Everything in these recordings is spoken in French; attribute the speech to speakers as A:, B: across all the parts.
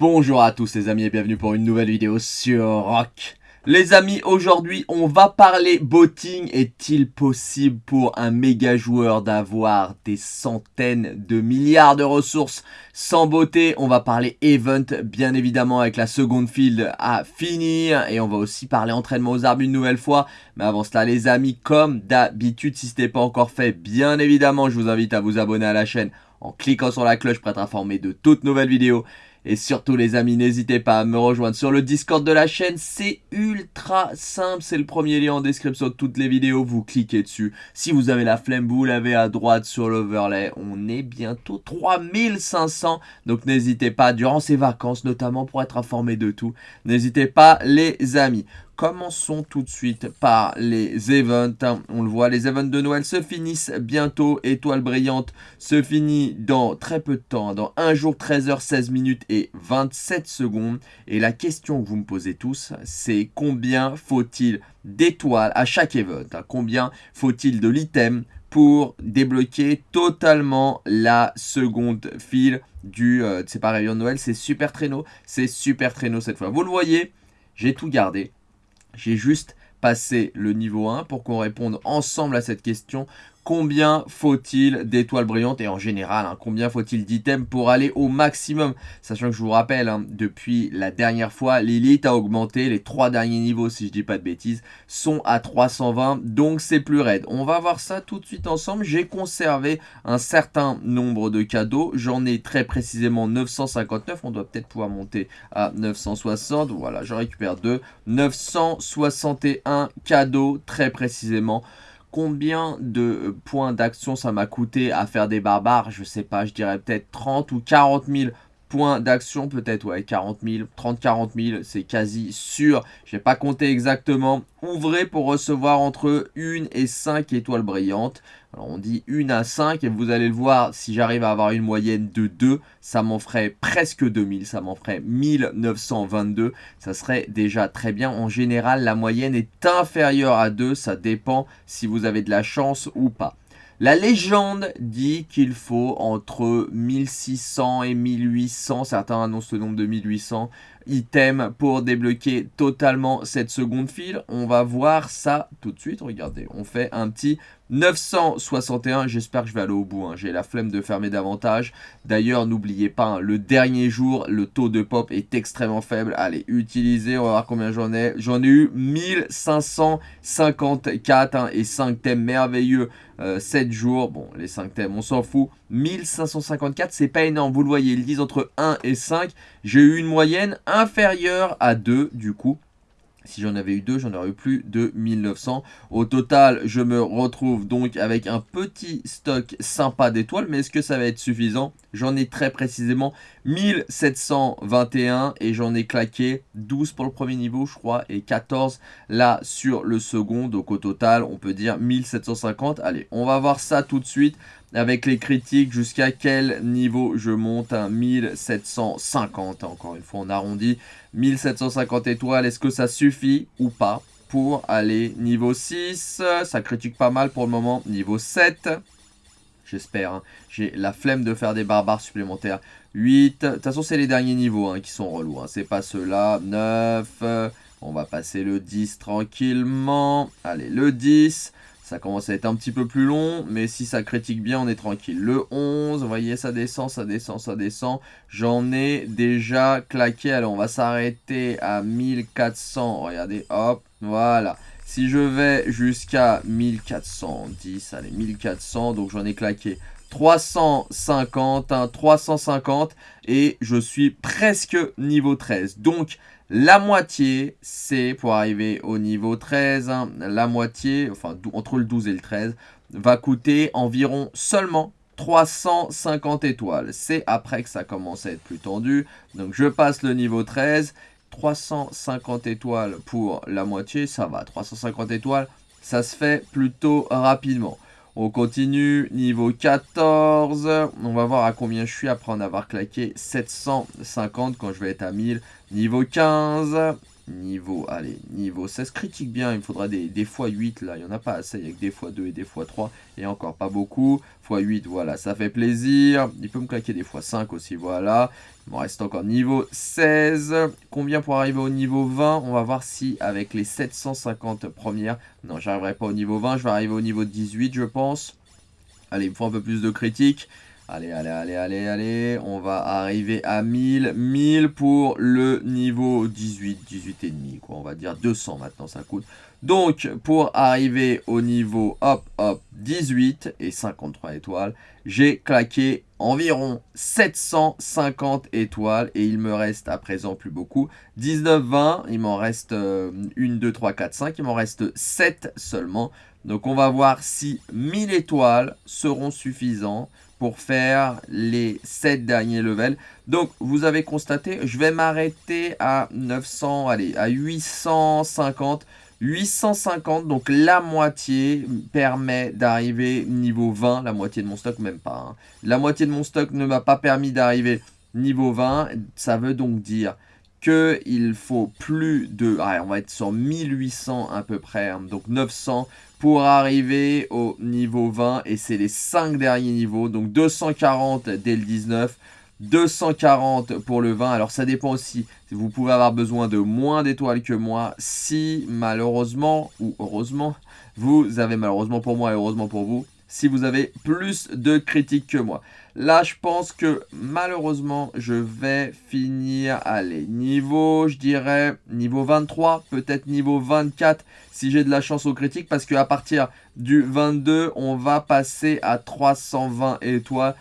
A: Bonjour à tous les amis et bienvenue pour une nouvelle vidéo sur Rock. Les amis, aujourd'hui on va parler botting. Est-il possible pour un méga joueur d'avoir des centaines de milliards de ressources sans beauté? On va parler event bien évidemment avec la seconde field à finir. Et on va aussi parler entraînement aux arbres une nouvelle fois. Mais avant cela les amis, comme d'habitude, si ce n'est pas encore fait, bien évidemment je vous invite à vous abonner à la chaîne en cliquant sur la cloche pour être informé de toutes nouvelles vidéos. Et surtout les amis, n'hésitez pas à me rejoindre sur le Discord de la chaîne, c'est ultra simple, c'est le premier lien en description de toutes les vidéos, vous cliquez dessus. Si vous avez la flemme, vous l'avez à droite sur l'overlay, on est bientôt 3500, donc n'hésitez pas, durant ces vacances notamment pour être informé de tout, n'hésitez pas les amis. Commençons tout de suite par les events. On le voit, les events de Noël se finissent bientôt. Étoile brillante se finit dans très peu de temps, dans 1 jour, 13 h 16 minutes et 27 secondes. Et la question que vous me posez tous, c'est combien faut-il d'étoiles à chaque event Combien faut-il de l'item pour débloquer totalement la seconde file du euh, c'est pas de Noël, c'est super traîneau, c'est super traîneau cette fois. Vous le voyez, j'ai tout gardé. J'ai juste passé le niveau 1 pour qu'on réponde ensemble à cette question combien faut-il d'étoiles brillantes et en général, hein, combien faut-il d'items pour aller au maximum Sachant que je vous rappelle, hein, depuis la dernière fois, l'élite a augmenté, les trois derniers niveaux, si je dis pas de bêtises, sont à 320, donc c'est plus raide. On va voir ça tout de suite ensemble. J'ai conservé un certain nombre de cadeaux, j'en ai très précisément 959, on doit peut-être pouvoir monter à 960, voilà, je récupère deux, 961 cadeaux très précisément. Combien de euh, points d'action ça m'a coûté à faire des barbares? Je sais pas, je dirais peut-être 30 ou 40 000 points d'action, peut-être, ouais, 40 000, 30, 40 000, c'est quasi sûr. Je n'ai pas compté exactement. Ouvrez pour recevoir entre 1 et 5 étoiles brillantes. Alors on dit 1 à 5 et vous allez le voir, si j'arrive à avoir une moyenne de 2, ça m'en ferait presque 2000, ça m'en ferait 1922. Ça serait déjà très bien. En général, la moyenne est inférieure à 2, ça dépend si vous avez de la chance ou pas. La légende dit qu'il faut entre 1600 et 1800, certains annoncent le nombre de 1800 items pour débloquer totalement cette seconde file. On va voir ça tout de suite, regardez, on fait un petit 961, j'espère que je vais aller au bout, hein. j'ai la flemme de fermer davantage. D'ailleurs, n'oubliez pas, hein, le dernier jour, le taux de pop est extrêmement faible. Allez, utilisez, on va voir combien j'en ai. J'en ai eu 1554 hein, et 5 thèmes merveilleux. 7 euh, jours, bon les 5 thèmes on s'en fout, 1554 c'est pas énorme, vous le voyez, ils disent entre 1 et 5, j'ai eu une moyenne inférieure à 2 du coup, si j'en avais eu deux, j'en aurais eu plus de 1900. Au total, je me retrouve donc avec un petit stock sympa d'étoiles. Mais est-ce que ça va être suffisant? J'en ai très précisément 1721 et j'en ai claqué 12 pour le premier niveau, je crois, et 14 là sur le second. Donc au total, on peut dire 1750. Allez, on va voir ça tout de suite avec les critiques jusqu'à quel niveau je monte à 1750. Encore une fois, on arrondit 1750 étoiles. Est-ce que ça suffit ou pas pour aller niveau 6 Ça critique pas mal pour le moment. Niveau 7. J'espère. Hein. J'ai la flemme de faire des barbares supplémentaires. 8. De toute façon, c'est les derniers niveaux hein, qui sont relous. Hein. C'est pas ceux-là. 9. On va passer le 10 tranquillement. Allez, le 10. Ça commence à être un petit peu plus long, mais si ça critique bien, on est tranquille. Le 11, vous voyez, ça descend, ça descend, ça descend. J'en ai déjà claqué. Alors, on va s'arrêter à 1400. Regardez, hop, voilà. Si je vais jusqu'à 1410, allez, 1400, donc j'en ai claqué 350, 350 et je suis presque niveau 13. Donc la moitié, c'est pour arriver au niveau 13, hein, la moitié, enfin entre le 12 et le 13, va coûter environ seulement 350 étoiles. C'est après que ça commence à être plus tendu. Donc je passe le niveau 13, 350 étoiles pour la moitié, ça va. 350 étoiles, ça se fait plutôt rapidement. On continue, niveau 14, on va voir à combien je suis après en avoir claqué 750 quand je vais être à 1000. Niveau 15, Niveau, allez, niveau 16, critique bien, il me faudra des, des x8 là, il n'y en a pas assez, il y a que des x2 et des x3, et encore pas beaucoup, x8, voilà, ça fait plaisir, il peut me claquer des x5 aussi, voilà, il me reste encore niveau 16, combien pour arriver au niveau 20 On va voir si avec les 750 premières, non j'arriverai pas au niveau 20, je vais arriver au niveau 18 je pense, allez, il me faut un peu plus de critiques, Allez, allez, allez, allez, allez. On va arriver à 1000. 1000 pour le niveau 18, 18 et demi, quoi. On va dire 200 maintenant, ça coûte. Donc, pour arriver au niveau, hop, hop, 18 et 53 étoiles, j'ai claqué environ 750 étoiles et il me reste à présent plus beaucoup. 19, 20, il m'en reste 1, 2, 3, 4, 5, il m'en reste 7 seulement. Donc, on va voir si 1000 étoiles seront suffisants pour faire les 7 derniers levels. Donc, vous avez constaté, je vais m'arrêter à 900, allez, à 850. 850, donc la moitié permet d'arriver niveau 20, la moitié de mon stock, même pas. Hein. La moitié de mon stock ne m'a pas permis d'arriver niveau 20, ça veut donc dire qu'il faut plus de... on va être sur 1800 à peu près, hein. donc 900 pour arriver au niveau 20. Et c'est les 5 derniers niveaux, donc 240 dès le 19, 240 pour le 20. Alors ça dépend aussi, vous pouvez avoir besoin de moins d'étoiles que moi si malheureusement, ou heureusement, vous avez malheureusement pour moi et heureusement pour vous, si vous avez plus de critiques que moi. Là, je pense que malheureusement, je vais finir, allez, niveau, je dirais, niveau 23, peut-être niveau 24, si j'ai de la chance aux critiques, parce qu'à partir du 22, on va passer à 320 étoiles.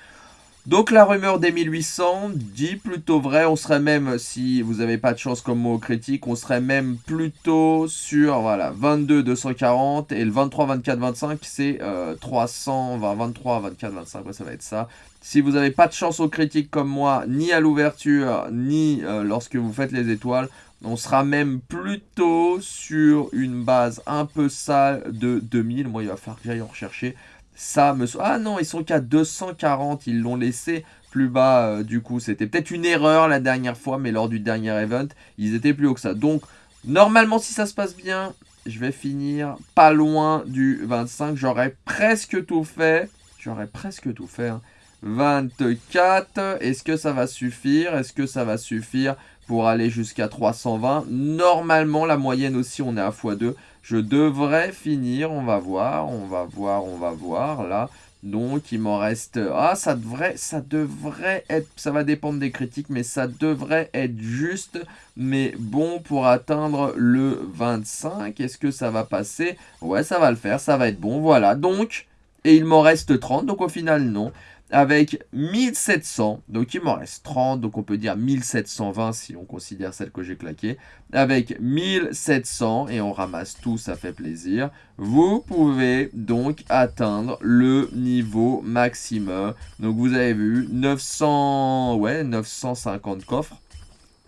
A: Donc la rumeur des 1800 dit plutôt vrai, on serait même, si vous n'avez pas de chance comme mot critique, on serait même plutôt sur voilà 22 240 et le 23 24 25 c'est 300, 23 24 25, ça va être ça. Si vous n'avez pas de chance aux critiques comme moi, ni à l'ouverture, ni euh, lorsque vous faites les étoiles, on sera même plutôt sur une base un peu sale de 2000. Moi il va falloir que j'aille en rechercher ça me... Ah non, ils sont qu'à 240, ils l'ont laissé plus bas euh, du coup. C'était peut-être une erreur la dernière fois, mais lors du dernier event, ils étaient plus haut que ça. Donc, normalement, si ça se passe bien, je vais finir pas loin du 25. J'aurais presque tout fait. J'aurais presque tout fait. 24. Hein. Est-ce que ça va suffire? Est-ce que ça va suffire pour aller jusqu'à 320 Normalement, la moyenne aussi, on est à x2. Je devrais finir, on va voir, on va voir, on va voir, là. Donc, il m'en reste... Ah, ça devrait, ça devrait être... Ça va dépendre des critiques, mais ça devrait être juste, mais bon pour atteindre le 25. Est-ce que ça va passer? Ouais, ça va le faire, ça va être bon, voilà. Donc, et il m'en reste 30, donc au final, non avec 1700, donc il m'en reste 30, donc on peut dire 1720 si on considère celle que j'ai claquée, avec 1700, et on ramasse tout, ça fait plaisir, vous pouvez donc atteindre le niveau maximum. Donc vous avez vu, 900, ouais, 950 coffres,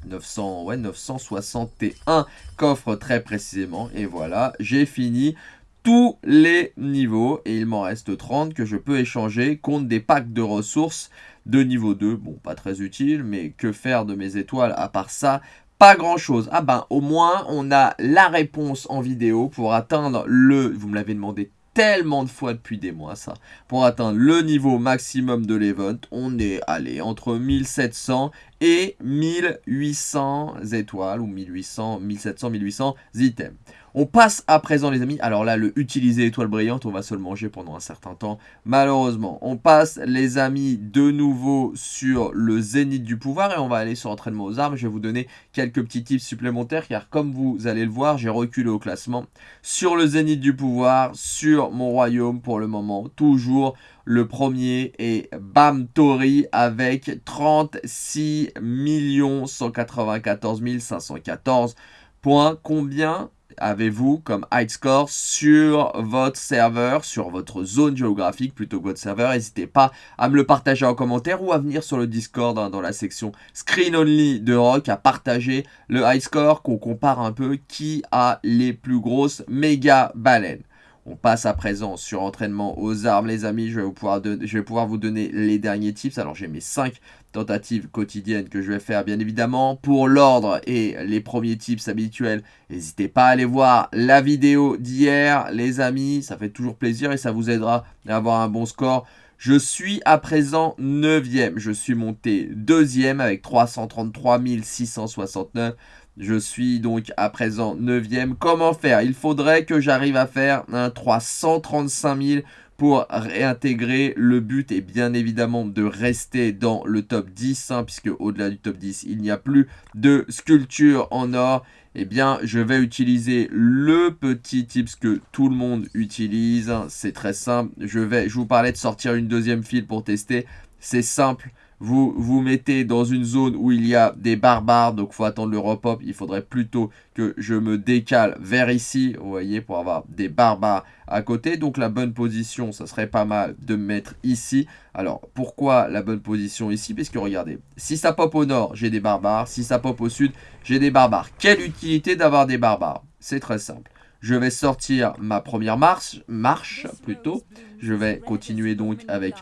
A: 900, ouais, 961 coffres très précisément, et voilà, j'ai fini tous les niveaux et il m'en reste 30 que je peux échanger contre des packs de ressources de niveau 2. Bon, pas très utile, mais que faire de mes étoiles à part ça? Pas grand chose. Ah ben, au moins, on a la réponse en vidéo pour atteindre le... Vous me l'avez demandé tellement de fois depuis des mois ça. Pour atteindre le niveau maximum de l'event, on est allé entre 1700 et 1800 étoiles ou 1800, 1700, 1800 items. On passe à présent les amis, alors là le utiliser étoile brillante on va se le manger pendant un certain temps malheureusement. On passe les amis de nouveau sur le zénith du pouvoir et on va aller sur entraînement aux armes. Je vais vous donner quelques petits tips supplémentaires car comme vous allez le voir j'ai reculé au classement sur le zénith du pouvoir, sur mon royaume pour le moment. Toujours le premier est Bam Tori avec 36 194 514 points. Combien avez-vous comme high score sur votre serveur, sur votre zone géographique plutôt que votre serveur? N'hésitez pas à me le partager en commentaire ou à venir sur le Discord hein, dans la section Screen Only de Rock à partager le high score qu'on compare un peu qui a les plus grosses méga baleines. On passe à présent sur entraînement aux armes, les amis. Je vais, pouvoir vous donner les derniers tips. Alors, j'ai mes 5 tentatives quotidiennes que je vais faire, bien évidemment. Pour l'ordre et les premiers tips habituels, n'hésitez pas à aller voir la vidéo d'hier, les amis. Ça fait toujours plaisir et ça vous aidera à avoir un bon score. Je suis à présent 9e. Je suis monté 2e avec 333 669. Je suis donc à présent 9e. Comment faire? Il faudrait que j'arrive à faire un 335 000 pour réintégrer. Le but est bien évidemment de rester dans le top 10, hein, puisque au-delà du top 10, il n'y a plus de sculpture en or. Eh bien, je vais utiliser le petit tips que tout le monde utilise. C'est très simple. Je vais, je vous parlais de sortir une deuxième file pour tester. C'est simple vous vous mettez dans une zone où il y a des barbares, donc il faut attendre le repop. Il faudrait plutôt que je me décale vers ici, vous voyez, pour avoir des barbares à côté. Donc la bonne position, ça serait pas mal de me mettre ici. Alors, pourquoi la bonne position ici? Parce que regardez, si ça pop au nord, j'ai des barbares. Si ça pop au sud, j'ai des barbares. Quelle utilité d'avoir des barbares? C'est très simple. Je vais sortir ma première marche, marche plutôt. Je vais continuer donc avec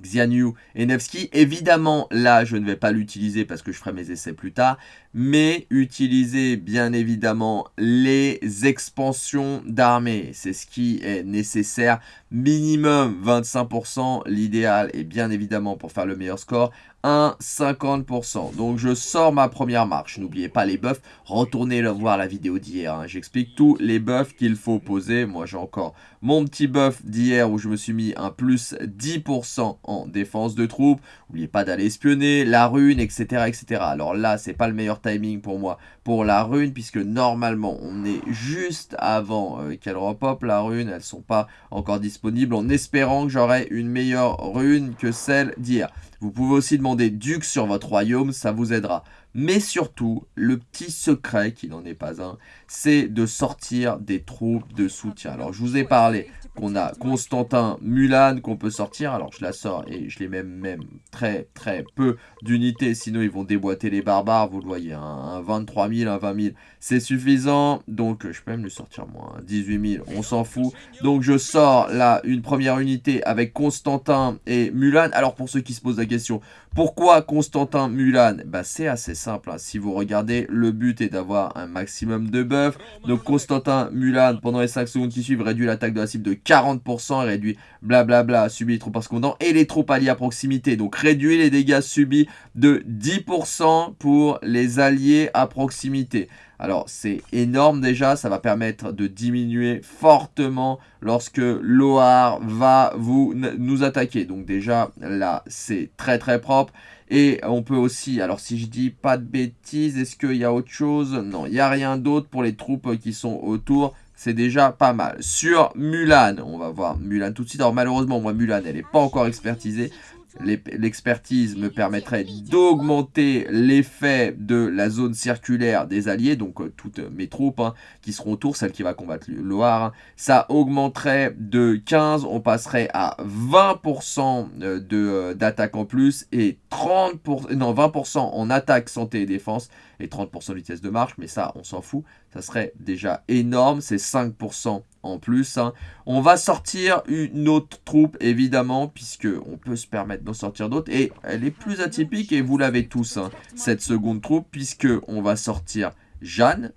A: Xianyu et Nevsky. Évidemment, là, je ne vais pas l'utiliser parce que je ferai mes essais plus tard. Mais utiliser, bien évidemment, les expansions d'armée. C'est ce qui est nécessaire. Minimum 25%. L'idéal est bien évidemment, pour faire le meilleur score, 50%. Donc je sors ma première marche. N'oubliez pas les buffs. Retournez voir la vidéo d'hier. Hein. J'explique tous les buffs qu'il faut poser. Moi j'ai encore mon petit buff d'hier où je me suis mis un plus 10% en défense de troupes. N'oubliez pas d'aller espionner, la rune, etc. etc. Alors là, c'est pas le meilleur timing pour moi pour la rune puisque normalement on est juste avant euh, qu'elle repop la rune. Elles sont pas encore disponibles en espérant que j'aurai une meilleure rune que celle d'hier. Vous pouvez aussi demander Duc sur votre royaume, ça vous aidera. Mais surtout, le petit secret, qui n'en est pas un, c'est de sortir des troupes de soutien. Alors, je vous ai parlé qu'on a Constantin Mulan qu'on peut sortir. Alors, je la sors et je les mets même très, très peu d'unités. Sinon, ils vont déboîter les barbares. Vous le voyez, un, 23 000, un 20 000, c'est suffisant. Donc, je peux même le sortir moins. 18 000, on s'en fout. Donc, je sors là une première unité avec Constantin et Mulan. Alors, pour ceux qui se posent la question, pourquoi Constantin Mulan? Bah, C'est assez simple. Hein. Si vous regardez, le but est d'avoir un maximum de buffs. Donc Constantin Mulan, pendant les 5 secondes qui suivent, réduit l'attaque de la cible de 40%, réduit blablabla, subit les troupes par secondant et les troupes alliées à proximité. Donc réduit les dégâts subis de 10% pour les alliés à proximité. Alors c'est énorme déjà, ça va permettre de diminuer fortement lorsque Loar va nous attaquer. Donc déjà là c'est très très propre. Et on peut aussi, alors si je dis pas de bêtises, est-ce qu'il y a autre chose? Non, il n'y a rien d'autre pour les troupes qui sont autour. C'est déjà pas mal. Sur Mulan, on va voir Mulan tout de suite. Alors malheureusement, moi Mulan, elle n'est pas encore expertisée l'expertise me permettrait d'augmenter l'effet de la zone circulaire des alliés, donc euh, toutes mes troupes hein, qui seront autour, celles qui va combattre le Loire. Hein. Ça augmenterait de 15, on passerait à 20% euh, euh, d'attaque en plus et 30%, non 20% en attaque, santé et défense et 30% de vitesse de marche, mais ça on s'en fout, ça serait déjà énorme, c'est 5% en plus. Hein. On va sortir une autre troupe, évidemment, puisque on peut se permettre d'en sortir d'autres. Et elle est plus atypique, et vous l'avez tous, hein, cette seconde troupe, puisque on va sortir Jeanne,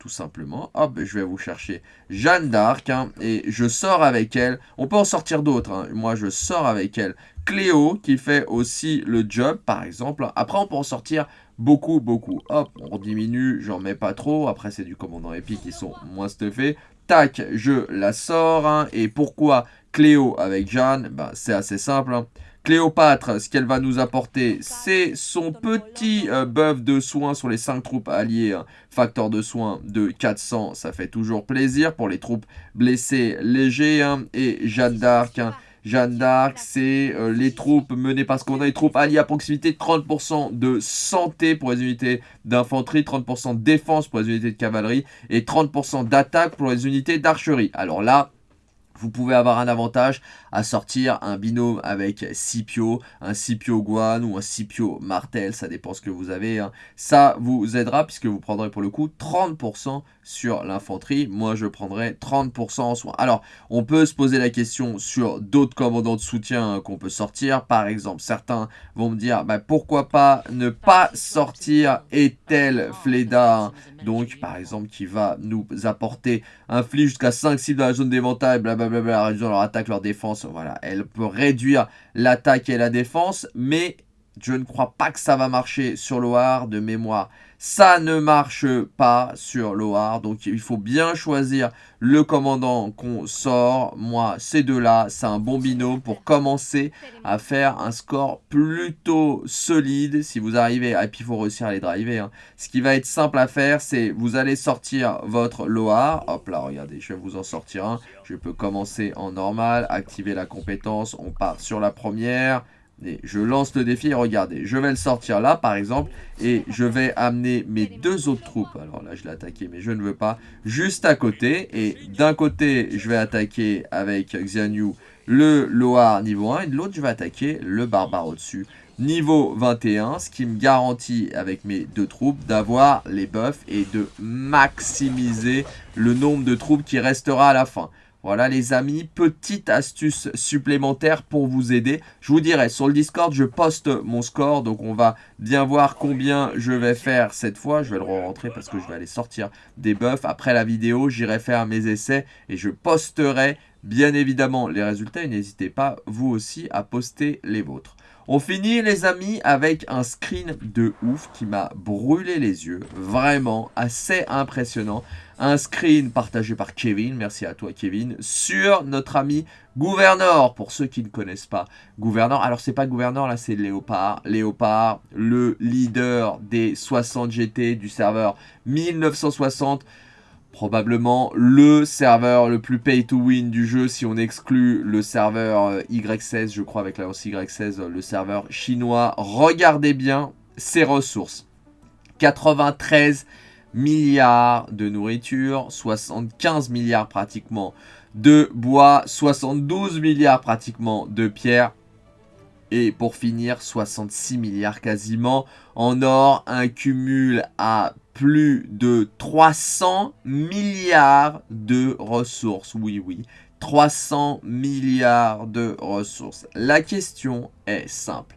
A: tout simplement. Hop, je vais vous chercher Jeanne d'Arc, hein, et je sors avec elle. On peut en sortir d'autres, moi je sors avec elle. Cléo, qui fait aussi le job, par exemple. Après, on peut en sortir beaucoup, beaucoup. Hop, on diminue, j'en mets pas trop. Après, c'est du commandant épique qui sont moins stuffés tac, je la sors. Hein. Et pourquoi Cléo avec Jeanne? Ben, C'est assez simple. Hein. Cléopâtre, ce qu'elle va nous apporter, c'est son petit euh, buff de soins sur les 5 troupes alliées. Hein. Facteur de soins de 400, ça fait toujours plaisir pour les troupes blessées légers. Et Jeanne d'Arc, Jeanne d'Arc, c'est euh, les troupes menées parce qu'on a les troupes alliées à proximité, 30% de santé pour les unités d'infanterie, 30% de défense pour les unités de cavalerie et 30% d'attaque pour les unités d'archerie. Alors là, vous pouvez avoir un avantage à sortir un binôme avec Scipio, un Scipio Guan ou un Scipio Martel, ça dépend ce que vous avez. Hein. Ça vous aidera puisque vous prendrez pour le coup 30% sur l'infanterie. Moi, je prendrai 30% en soins. Alors, on peut se poser la question sur d'autres commandants de soutien qu'on peut sortir. Par exemple, certains vont me dire, bah, pourquoi pas ne pas sortir Etel Fleda, hein. donc par exemple, qui va nous apporter un flic jusqu'à 5 cibles dans la zone d'éventail, blablabla, réduire leur attaque, leur défense. Voilà, elle peut réduire l'attaque et la défense, mais je ne crois pas que ça va marcher sur Loire de mémoire. Ça ne marche pas sur Loire, donc il faut bien choisir le commandant qu'on sort. Moi, ces deux-là, c'est un bon binôme pour commencer à faire un score plutôt solide. Si vous arrivez, et puis il faut réussir à les driver. Hein. Ce qui va être simple à faire, c'est vous allez sortir votre Loire. Hop là, regardez, je vais vous en sortir un. Je peux commencer en normal, activer la compétence, on part sur la première je lance le défi regardez, je vais le sortir là par exemple et je vais amener mes deux autres troupes. Alors là je l'ai attaqué mais je ne veux pas. Juste à côté et d'un côté je vais attaquer avec Xianyu le Loar niveau 1 et de l'autre je vais attaquer le barbare au-dessus niveau 21, ce qui me garantit avec mes deux troupes d'avoir les buffs et de maximiser le nombre de troupes qui restera à la fin. Voilà les amis, petite astuce supplémentaire pour vous aider. Je vous dirai, sur le Discord, je poste mon score. Donc on va bien voir combien je vais faire cette fois. Je vais le re-rentrer parce que je vais aller sortir des buffs. Après la vidéo, j'irai faire mes essais et je posterai bien évidemment les résultats. Et n'hésitez pas, vous aussi, à poster les vôtres. On finit les amis avec un screen de ouf qui m'a brûlé les yeux. Vraiment assez impressionnant. Un screen partagé par Kevin, merci à toi Kevin, sur notre ami Gouverneur. Pour ceux qui ne connaissent pas Gouverneur, alors c'est pas Gouverneur là c'est Léopard. Léopard, le leader des 60 GT du serveur 1960 probablement le serveur le plus pay to win du jeu si on exclut le serveur euh, Y16, je crois avec la hausse Y16, le serveur chinois. Regardez bien ses ressources. 93 milliards de nourriture, 75 milliards pratiquement de bois, 72 milliards pratiquement de pierre. Et pour finir, 66 milliards quasiment en or, un cumul à plus de 300 milliards de ressources. Oui, oui, 300 milliards de ressources. La question est simple.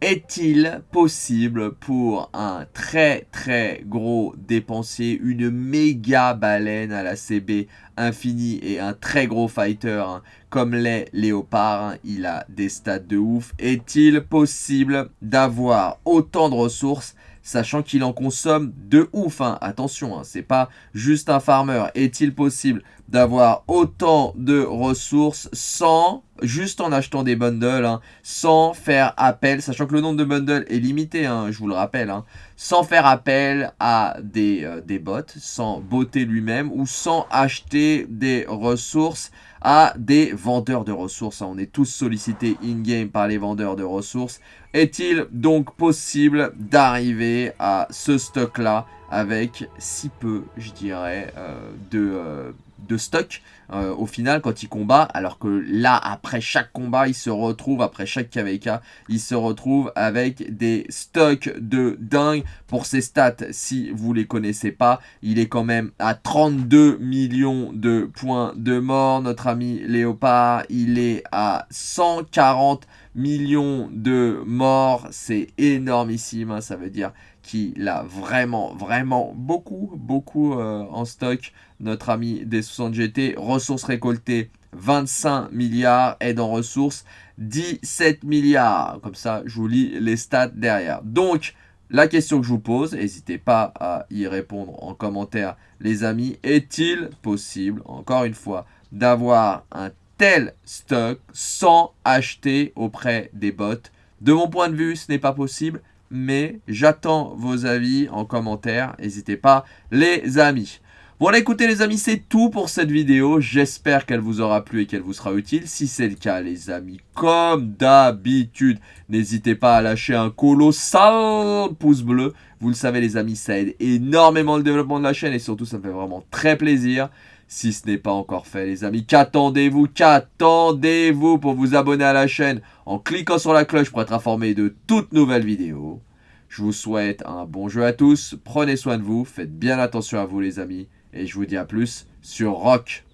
A: Est-il possible pour un très très gros dépensier, une méga baleine à la CB infinie et un très gros fighter hein, comme les léopards, hein, il a des stats de ouf, est-il possible d'avoir autant de ressources sachant qu'il en consomme de ouf. Hein. Attention, hein, c'est pas juste un farmer. Est-il possible d'avoir autant de ressources sans, juste en achetant des bundles, hein, sans faire appel, sachant que le nombre de bundles est limité, je vous le rappelle, sans faire appel à des, euh, des bots, sans botter lui-même ou sans acheter des ressources à des vendeurs de ressources. On est tous sollicités in-game par les vendeurs de ressources. Est-il donc possible d'arriver à ce stock-là avec si peu, je dirais, euh, de... Euh, de stock euh, au final quand il combat alors que là après chaque combat il se retrouve après chaque KVK il se retrouve avec des stocks de dingue. Pour ses stats si vous les connaissez pas il est quand même à 32 millions de points de mort notre ami Léopard il est à 140 millions de morts. C'est énormissime hein, ça veut dire qu'il a vraiment, vraiment beaucoup, beaucoup euh, en stock. Notre ami des 60 GT, ressources récoltées 25 milliards, aide en ressources 17 milliards. Comme ça, je vous lis les stats derrière. Donc, la question que je vous pose, n'hésitez pas à y répondre en commentaire les amis. Est-il possible, encore une fois, d'avoir un tel stock sans acheter auprès des bots? De mon point de vue, ce n'est pas possible mais j'attends vos avis en commentaire. N'hésitez pas, les amis. Voilà, écoutez les amis, c'est tout pour cette vidéo. J'espère qu'elle vous aura plu et qu'elle vous sera utile. Si c'est le cas, les amis, comme d'habitude, n'hésitez pas à lâcher un colossal pouce bleu. Vous le savez, les amis, ça aide énormément le développement de la chaîne et surtout, ça me fait vraiment très plaisir. si ce n'est pas encore fait les amis. Qu'attendez-vous Qu'attendez-vous pour vous abonner à la chaîne en cliquant sur la cloche pour être informé de toutes nouvelles vidéos? Je vous souhaite un bon jeu à tous, prenez soin de vous, faites bien attention à vous les amis, et je vous dis à plus sur Rock